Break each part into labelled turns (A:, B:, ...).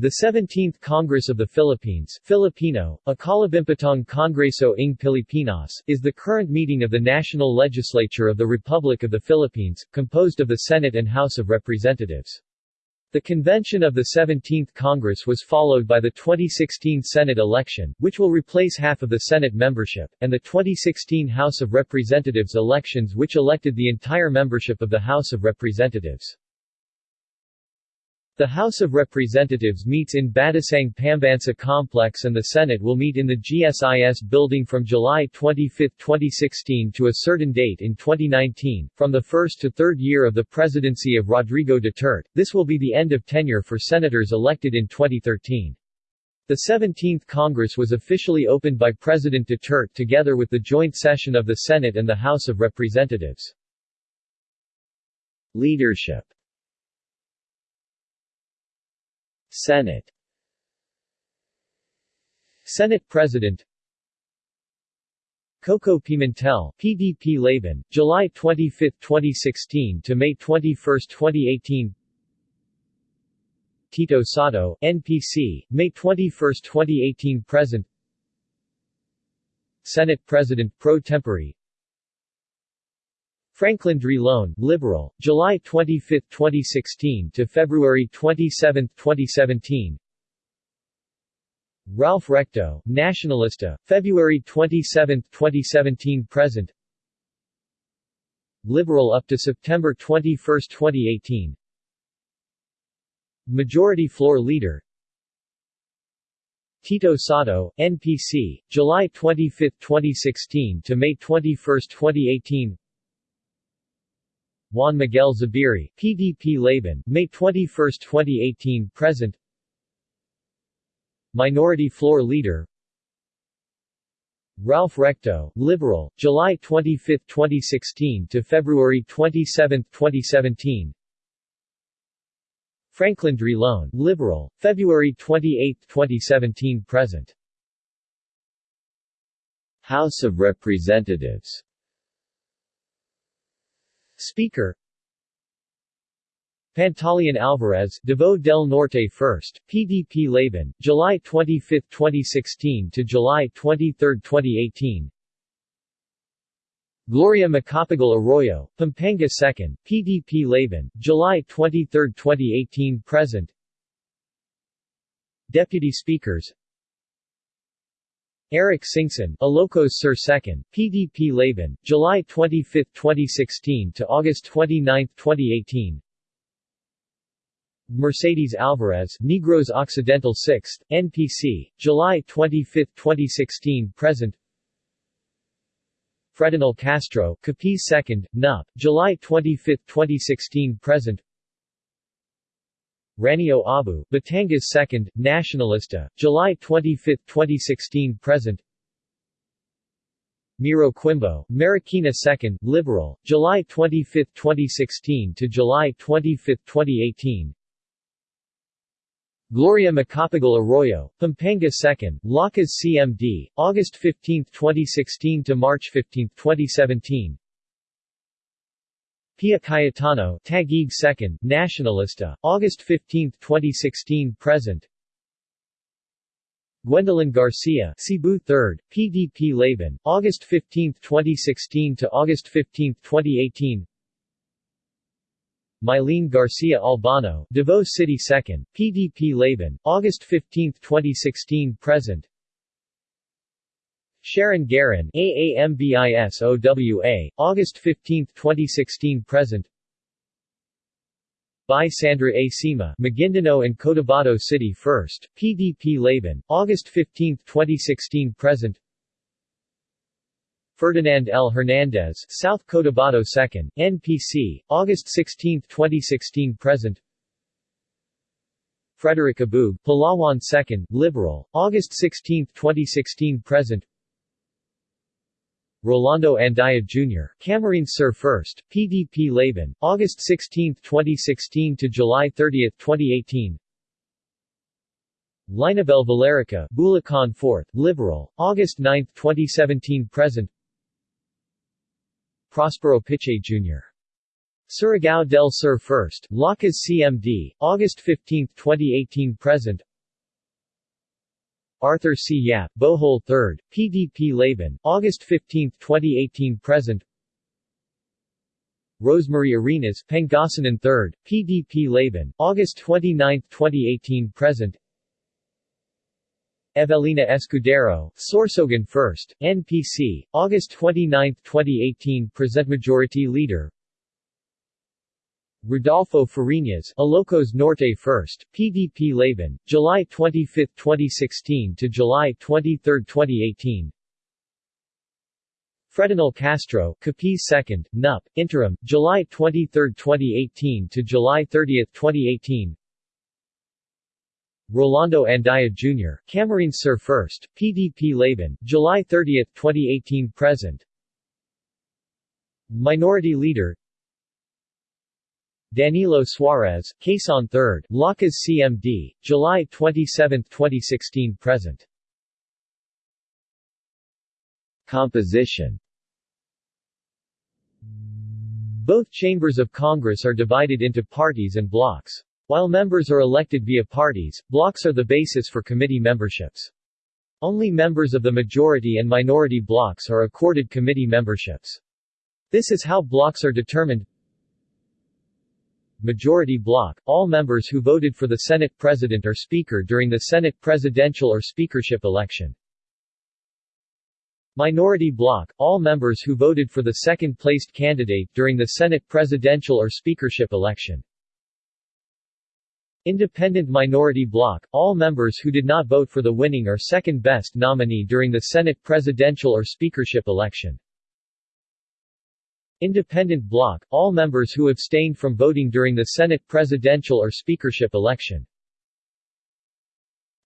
A: The 17th Congress of the Philippines Filipino, Ikalabimpitong Kongreso ng Pilipinas, is the current meeting of the National Legislature of the Republic of the Philippines, composed of the Senate and House of Representatives. The convention of the 17th Congress was followed by the 2016 Senate election, which will replace half of the Senate membership, and the 2016 House of Representatives elections which elected the entire membership of the House of Representatives. The House of Representatives meets in Batasang Pambansa Complex and the Senate will meet in the GSIS building from July 25, 2016 to a certain date in 2019. From the first to third year of the presidency of Rodrigo Duterte, this will be the end of tenure for senators elected in 2013. The 17th Congress was officially opened by President Duterte together with the joint session of the Senate and the House of Representatives. Leadership Senate. Senate President. Koko Pimentel, PDP Laban, July 25, 2016 to May 21, 2018 Tito Sotto, NPC, May 21, 2018 Present. Senate President pro tempore Franklin Drilon, Liberal, July 25, 2016 to February 27, 2017. Ralph Recto, Nationalista, February 27, 2017 present. Liberal up to September 21, 2018. Majority Floor Leader Tito Sotto, NPC, July 25, 2016 to May 21, 2018 Juan Miguel Zubiri, PDP Laban, May 21, 2018 present. Minority Floor Leader. Ralph Recto, Liberal, July 25, 2016 to February 27, 2017 Franklin Drilon, Liberal, February 28, 2017 present. House of Representatives Speaker. Pantaleon Alvarez, Davao del Norte 1st, PDP Laban, July 25, 2016 to July 23, 2018 Gloria Macapagal Arroyo, Pampanga 2nd, PDP Laban, July 23, 2018 present. Deputy Speakers Eric Singson, Ilocos Sur 2nd, PDP Laban, July 25, 2016 to August 29, 2018 Mercedes Alvarez, Negros Occidental 6th, NPC, July 25, 2016 present. Fredenil Castro, Capiz 2nd, NUP, July 25, 2016 present Raneo Abu, Batangas 2nd, Nationalista, July 25, 2016 present. Miro Quimbo, Marikina 2nd, Liberal, July 25, 2016 to July 25, 2018 Gloria Macapagal Arroyo, Pampanga 2nd, Lakas CMD, August 15, 2016 to March 15, 2017 Pia Cayetano, Taguig 2nd, Nationalista, August 15, 2016 present. Gwendolyn Garcia, Cebu 3rd, PDP Laban, August 15, 2016 to August 15, 2018 Mylene Garcia Albano, Davao City 2nd, PDP Laban, August 15, 2016 present Sharon Garin AAMBIS-OWA, August 15, 2016 present Bai Sandra A. Sema, Maguindanao and Cotabato City 1st, PDP Laban, August 15, 2016 present Ferdinand L. Hernandez, South Cotabato 2nd, NPC, August 16, 2016 present Frederick Abueg, Palawan 2nd, Liberal, August 16, 2016 present Rolando Andaya Jr., Camarines Sur 1st, PDP Laban, August 16, 2016 to July 30, 2018 Linabel Villarica, Bulacan 4th, Liberal, August 9, 2017 present Prospero Pichay Jr. Surigao del Sur 1st, Lakas CMD, August 15, 2018 present Arthur C. Yap, Bohol 3rd, PDP Laban, August 15, 2018 present. Rosemary Arenas, Pangasinan 3rd, PDP Laban, August 29, 2018 present. Evelina Escudero, Sorsogon 1st, NPC, August 29, 2018 Present. Majority Leader Rodolfo Fariñas, Ilocos Norte 1st, PDP Laban, July 25, 2016 to July 23, 2018. Fredenil Castro, Capiz 2nd, NUP, Interim, July 23, 2018 to July 30, 2018. Rolando Andaya Jr., Camarines Sur 1st, PDP Laban, July 30, 2018 present. Minority Leader Danilo Suarez, Quezon 3rd, Lakas CMD, July 27, 2016 present. Composition Both chambers of Congress are divided into parties and blocks. While members are elected via parties, blocks are the basis for committee memberships. Only members of the majority and minority blocks are accorded committee memberships. This is how blocks are determined majority block, all members who voted for the Senate President or Speaker during the Senate presidential or speakership election. Minority block, all members who voted for the second-placed candidate during the Senate presidential or speakership election. Independent minority block, all members who did not vote for the winning or second-best nominee during the Senate presidential or speakership election. Independent bloc, all members who abstained from voting during the Senate presidential or speakership election.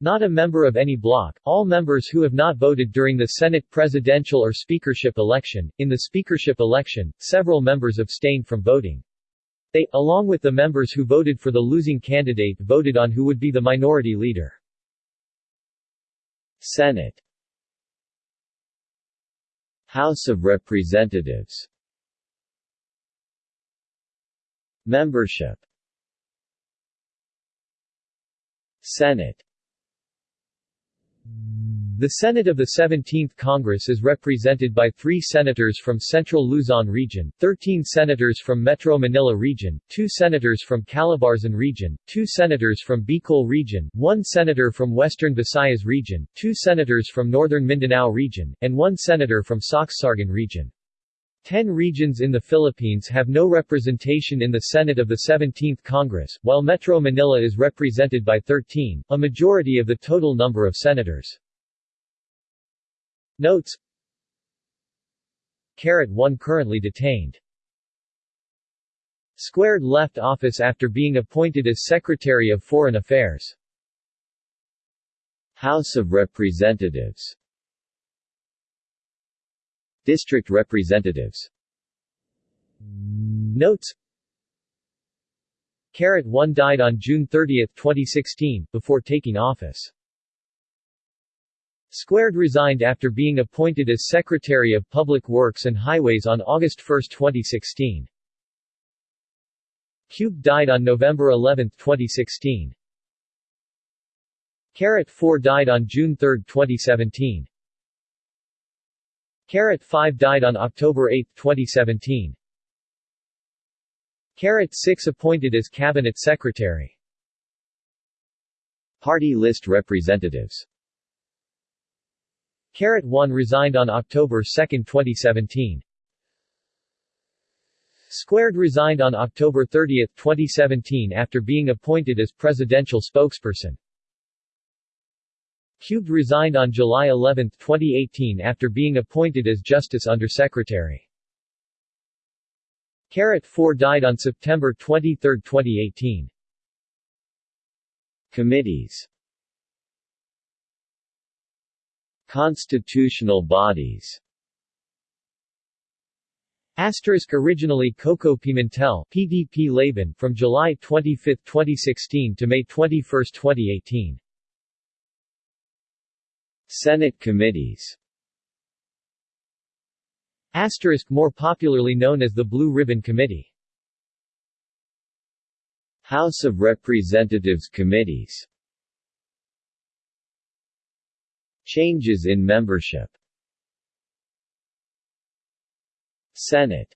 A: Not a member of any bloc, all members who have not voted during the Senate presidential or speakership election. In the speakership election, several members abstained from voting. They, along with the members who voted for the losing candidate voted on who would be the minority leader. Senate House of Representatives Membership Senate The Senate of the 17th Congress is represented by three senators from Central Luzon Region, 13 senators from Metro Manila Region, two senators from Calabarzon Region, two senators from Bicol Region, one senator from Western Visayas Region, two senators from Northern Mindanao Region, and one senator from Sorsogon Region. Ten regions in the Philippines have no representation in the Senate of the 17th Congress, while Metro Manila is represented by 13, a majority of the total number of senators. Notes Carat 1 currently detained. Squared left office after being appointed as Secretary of Foreign Affairs. House of Representatives District Representatives Notes Carrot 1 died on June 30, 2016, before taking office. Squared resigned after being appointed as Secretary of Public Works and Highways on August 1, 2016. Cube died on November 11, 2016. Carrot 4 died on June 3, 2017. Carat 5 died on October 8, 2017. Carat 6 appointed as Cabinet Secretary. Party list representatives Carat 1 resigned on October 2, 2017. Squared resigned on October 30, 2017 after being appointed as presidential spokesperson. Cubed resigned on July 11, 2018 after being appointed as Justice Undersecretary. Carat 4 died on September 23, 2018. Committees Constitutional bodies Asterisk originally Koko Pimentel PDP Laban from July 25, 2016 to May 21, 2018 Senate committees. Asterisk more popularly known as the Blue Ribbon Committee. House of Representatives committees. Changes in membership. Senate.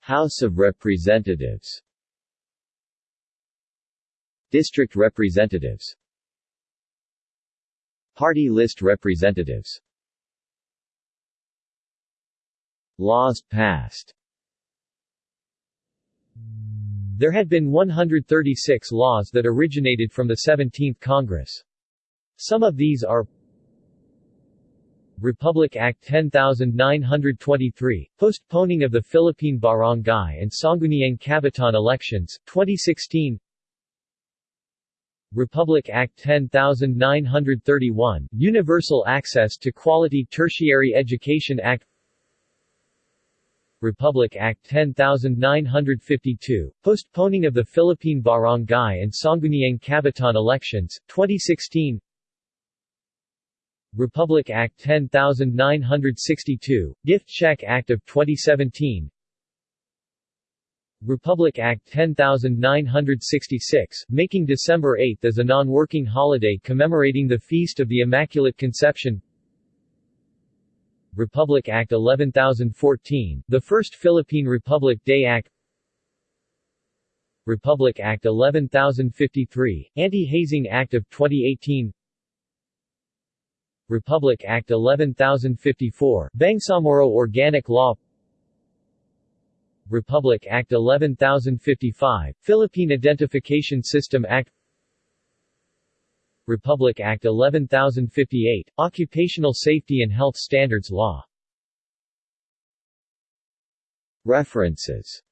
A: House of Representatives. District Representatives Party list representatives Laws passed There had been 136 laws that originated from the 17th Congress. Some of these are Republic Act 10923, postponing of the Philippine Barangay and Sangguniang Kabataan elections, 2016 Republic Act 10931, Universal Access to Quality Tertiary Education Act. Republic Act 10952, postponing of the Philippine Barangay and Sangguniang Kabataan elections, 2016 Republic Act 10962, Gift Check Act of 2017 Republic Act 10966, making December 8 as a non-working holiday commemorating the Feast of the Immaculate Conception. Republic Act 11014, the first Philippine Republic Day Act. Republic Act 11053, Anti-Hazing Act of 2018 Republic Act 11054, Bangsamoro Organic Law Republic Act 11055, Philippine Identification System Act Republic Act 11058, Occupational Safety and Health Standards Law References